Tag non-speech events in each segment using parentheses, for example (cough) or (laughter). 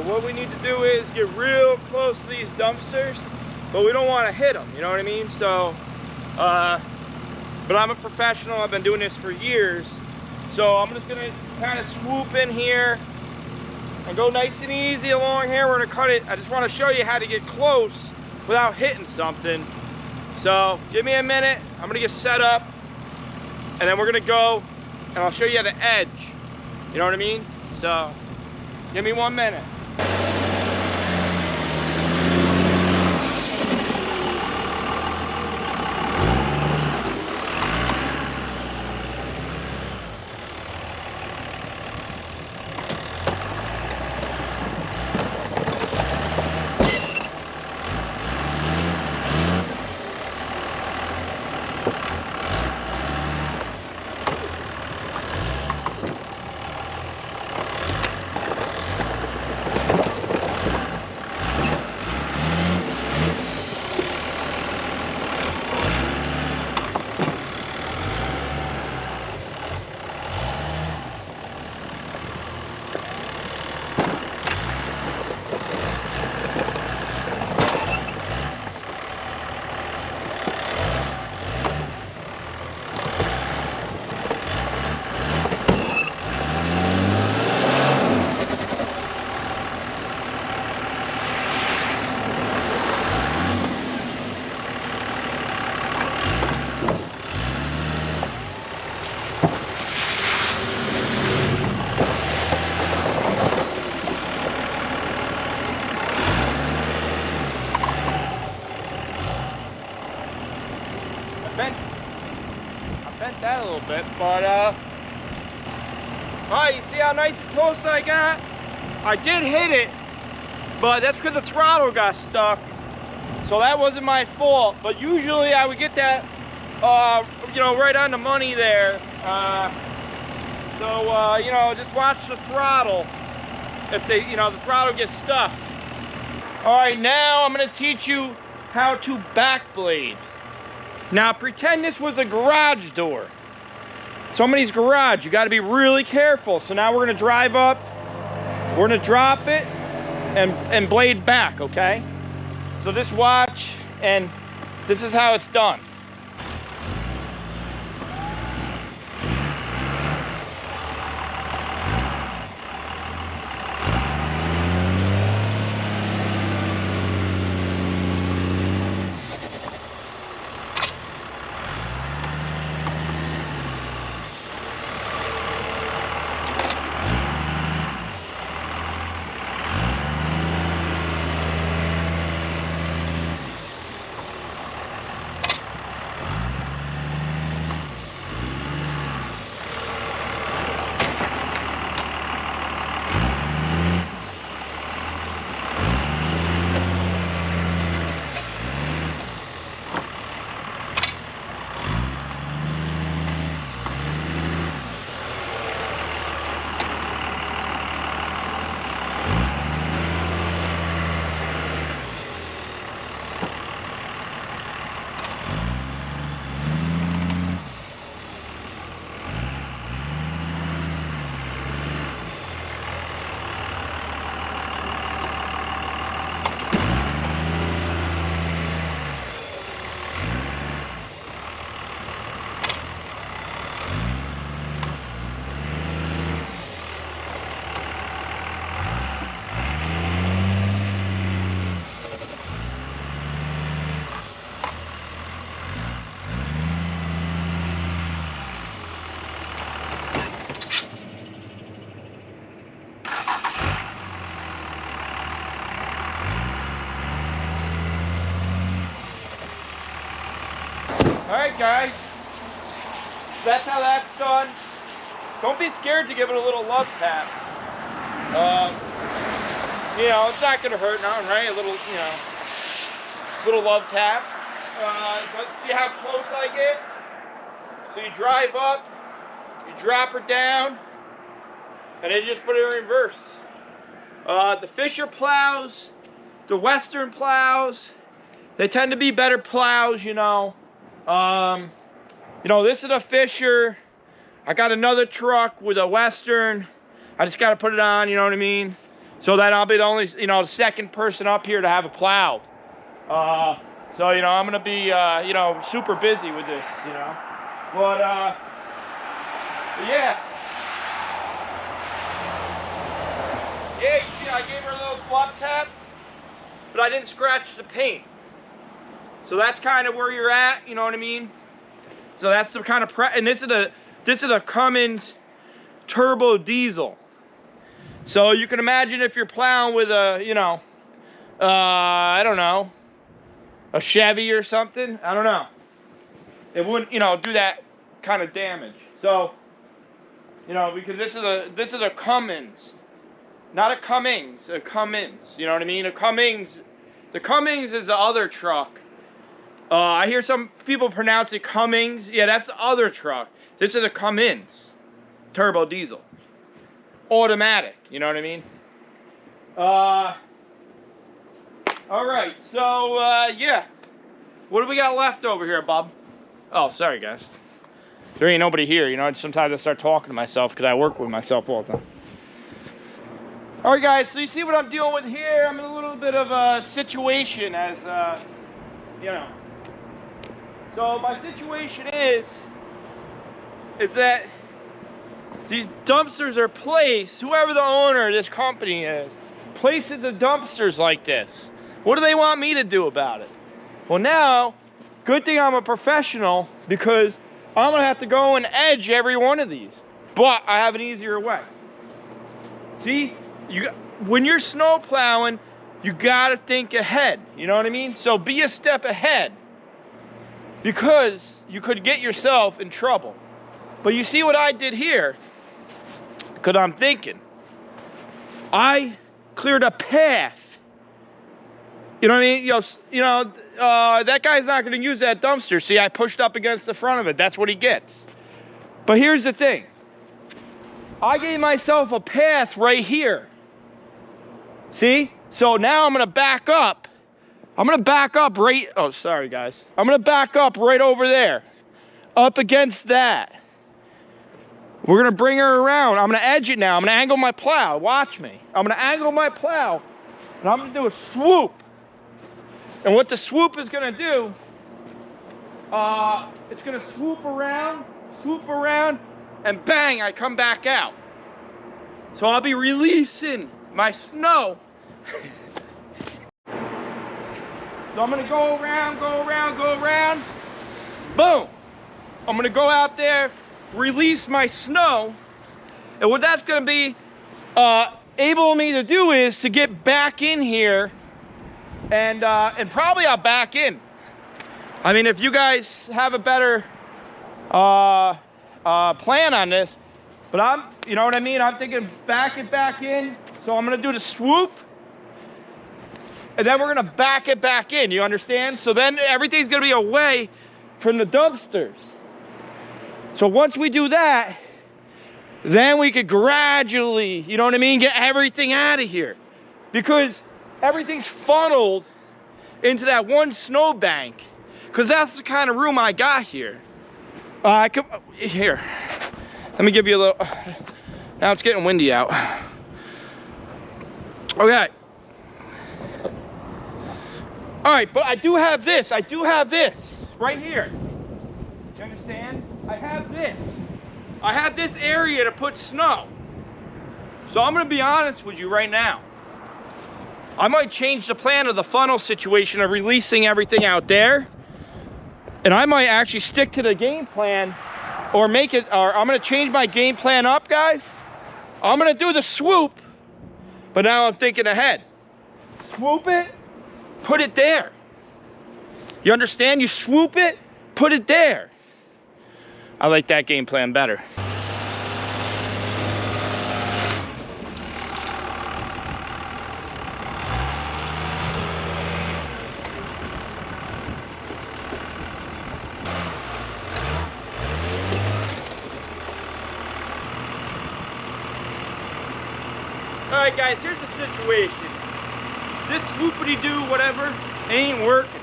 So what we need to do is get real close to these dumpsters, but we don't want to hit them, you know what I mean? So, uh, but I'm a professional, I've been doing this for years. So I'm just gonna kind of swoop in here and go nice and easy along here. We're gonna cut it. I just wanna show you how to get close without hitting something. So give me a minute. I'm gonna get set up and then we're gonna go and I'll show you the edge. You know what I mean? So give me one minute. I bent, I bent that a little bit, but uh, all right, you see how nice and close I got? I did hit it, but that's because the throttle got stuck. So that wasn't my fault, but usually I would get that, uh, you know, right on the money there. Uh, so, uh, you know, just watch the throttle. If they, you know, the throttle gets stuck. All right, now I'm gonna teach you how to back blade. Now pretend this was a garage door. Somebody's garage, you gotta be really careful. So now we're gonna drive up, we're gonna drop it and, and blade back, okay? So just watch and this is how it's done. Be scared to give it a little love tap. Um, you know, it's not gonna hurt nothing, right? A little, you know, little love tap. Uh, but see how close I get? So you drive up, you drop her down, and then you just put it in reverse. Uh, the Fisher plows, the Western plows, they tend to be better plows, you know. Um, you know, this is a Fisher. I got another truck with a Western. I just got to put it on, you know what I mean? So then I'll be the only, you know, the second person up here to have a plow. Uh, so, you know, I'm going to be, uh, you know, super busy with this, you know. But, uh, yeah. Yeah, you see, I gave her a little glove tap, but I didn't scratch the paint. So that's kind of where you're at, you know what I mean? So that's the kind of pre and this is a this is a Cummins turbo diesel. So you can imagine if you're plowing with a, you know, uh, I don't know, a Chevy or something. I don't know. It wouldn't, you know, do that kind of damage. So, you know, because this is a this is a Cummins, not a Cummings, a Cummins. You know what I mean? A Cummings, the Cummings is the other truck. Uh, I hear some people pronounce it Cummings. Yeah, that's the other truck. This is a Cummins turbo diesel, automatic. You know what I mean? Uh. All right, so uh, yeah. What do we got left over here, Bob? Oh, sorry, guys. There ain't nobody here, you know. Sometimes I start talking to myself because I work with myself all the time. All right, guys. So you see what I'm dealing with here? I'm in a little bit of a situation, as uh, you know. So my situation is, is that these dumpsters are placed. Whoever the owner of this company is, places the dumpsters like this. What do they want me to do about it? Well, now, good thing I'm a professional because I'm gonna have to go and edge every one of these. But I have an easier way. See, you when you're snow plowing, you gotta think ahead. You know what I mean? So be a step ahead because you could get yourself in trouble. But you see what I did here? Because I'm thinking, I cleared a path you know what I mean? You know, you know uh, that guy's not going to use that dumpster. See, I pushed up against the front of it. That's what he gets. But here's the thing. I gave myself a path right here. See? So now I'm going to back up. I'm going to back up right... Oh, sorry, guys. I'm going to back up right over there. Up against that. We're to bring her around. I'm to edge it now. I'm to angle my plow. Watch me. I'm to angle my plow. And I'm to do a swoop. And what the swoop is gonna do, uh, it's gonna swoop around, swoop around, and bang, I come back out. So I'll be releasing my snow. (laughs) so I'm gonna go around, go around, go around, boom. I'm gonna go out there, release my snow, and what that's gonna be uh, able me to do is to get back in here and uh, and probably I'll back in. I mean, if you guys have a better uh, uh, plan on this, but I'm, you know what I mean? I'm thinking back it back in. So I'm gonna do the swoop, and then we're gonna back it back in. You understand? So then everything's gonna be away from the dumpsters. So once we do that, then we could gradually, you know what I mean, get everything out of here. Because everything's funneled into that one snowbank because that's the kind of room I got here. Uh, I could, here, let me give you a little, now it's getting windy out. Okay. All right, but I do have this, I do have this right here. You understand? I have this. I have this area to put snow. So I'm gonna be honest with you right now. I might change the plan of the funnel situation of releasing everything out there. And I might actually stick to the game plan or make it, or I'm gonna change my game plan up, guys. I'm gonna do the swoop, but now I'm thinking ahead. Swoop it, put it there. You understand? You swoop it, put it there. I like that game plan better. Alright guys, here's the situation. This swoopity-doo whatever ain't working.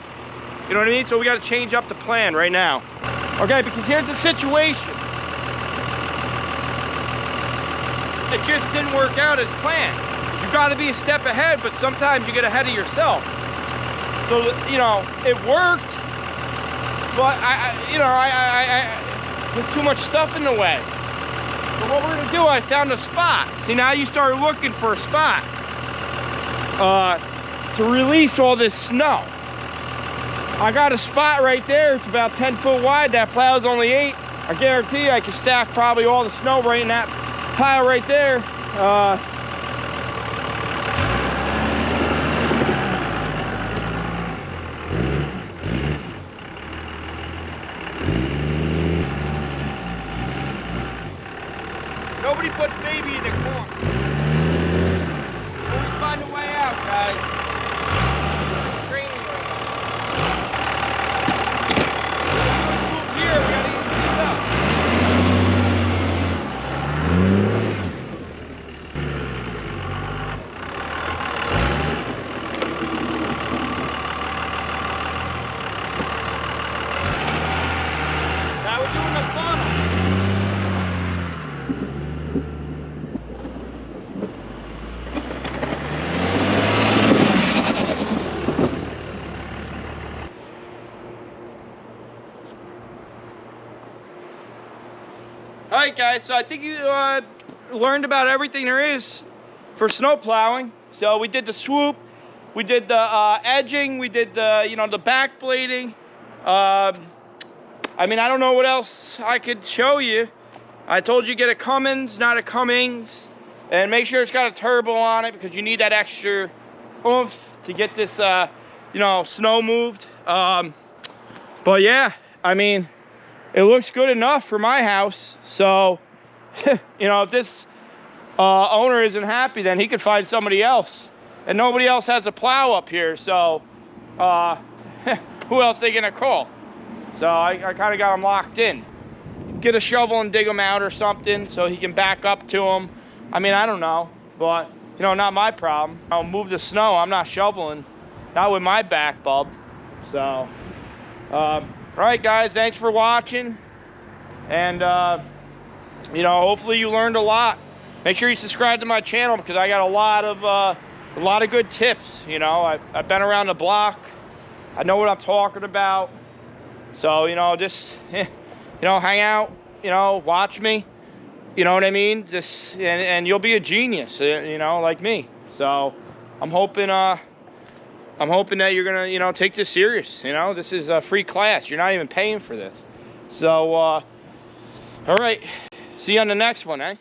You know what I mean? So we gotta change up the plan right now. Okay, because here's the situation. It just didn't work out as planned. You you got to be a step ahead, but sometimes you get ahead of yourself. So, you know, it worked, but I, I you know, I, I, I, there's too much stuff in the way. But what we're gonna do, I found a spot. See, now you start looking for a spot uh, to release all this snow. I got a spot right there. It's about 10 foot wide. That plow's only eight. I guarantee I can stack probably all the snow right in that pile right there. Uh, Nobody puts baby in the corner. Always find a way out, guys. It's training right now. Move here, we gotta get these up. Now we're doing the funnel. All right, guys. So I think you uh, learned about everything there is for snow plowing. So we did the swoop, we did the uh, edging, we did the you know the back blading. Um, I mean, I don't know what else I could show you. I told you get a Cummins, not a Cummings, and make sure it's got a turbo on it because you need that extra oomph to get this uh, you know snow moved. Um, but yeah, I mean it looks good enough for my house. So, (laughs) you know, if this uh, owner isn't happy, then he could find somebody else. And nobody else has a plow up here, so uh, (laughs) who else they gonna call? So I, I kind of got him locked in. Get a shovel and dig him out or something so he can back up to him. I mean, I don't know, but you know, not my problem. I'll move the snow. I'm not shoveling, not with my back, bub. So. Um, all right, guys, thanks for watching. And, uh, you know, hopefully you learned a lot. Make sure you subscribe to my channel because I got a lot of, uh, a lot of good tips. You know, I, I've been around the block. I know what I'm talking about. So, you know, just, (laughs) you know, hang out, you know, watch me. You know what I mean? Just, and, and you'll be a genius, eh, you know, like me. So, I'm hoping, uh, I'm hoping that you're gonna, you know, take this serious. You know, this is a free class. You're not even paying for this. So, uh, all right. See you on the next one, eh?